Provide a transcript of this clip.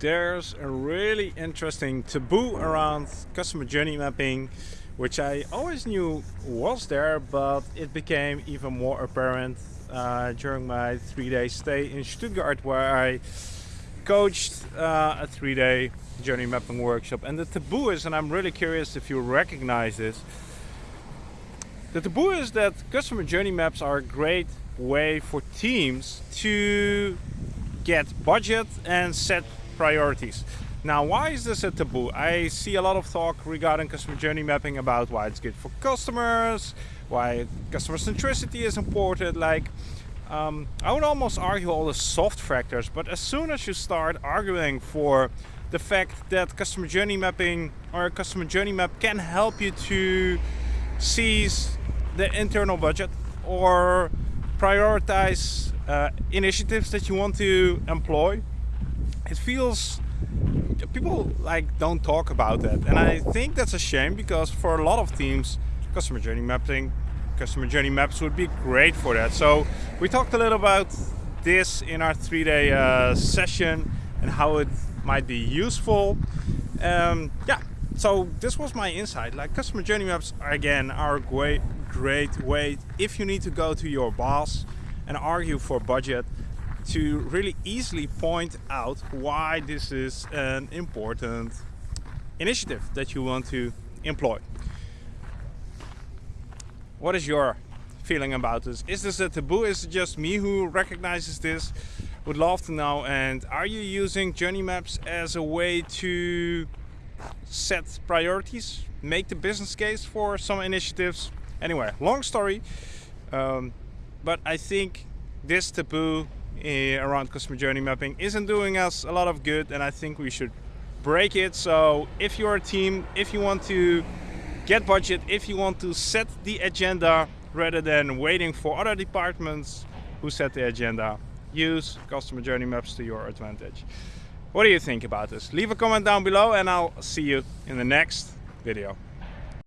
there's a really interesting taboo around customer journey mapping which I always knew was there but it became even more apparent uh, during my three-day stay in Stuttgart where I coached uh, a three-day journey mapping workshop. And the taboo is and I'm really curious if you recognize this the taboo is that customer journey maps are a great way for teams to get budget and set priorities. Now, why is this a taboo? I see a lot of talk regarding customer journey mapping about why it's good for customers, why customer centricity is important. Like, um, I would almost argue all the soft factors, but as soon as you start arguing for the fact that customer journey mapping or a customer journey map can help you to seize the internal budget or prioritize uh, initiatives that you want to employ it feels people like don't talk about that. And I think that's a shame because for a lot of teams customer journey mapping customer journey maps would be great for that. So we talked a little about this in our three-day uh, session and how it might be useful. Um, yeah so this was my insight. Like customer journey maps again are a great great way if you need to go to your boss and argue for budget to really easily point out why this is an important initiative that you want to employ. What is your feeling about this? Is this a taboo? Is it just me who recognizes this? Would love to know. And are you using journey maps as a way to set priorities, make the business case for some initiatives? Anyway, long story, um, but I think this taboo Eh, around customer journey mapping isn't doing us a lot of good and I think we should break it. So if you're a team, if you want to get budget, if you want to set the agenda rather than waiting for other departments who set the agenda, use customer journey maps to your advantage. What do you think about this? Leave a comment down below and I'll see you in the next video.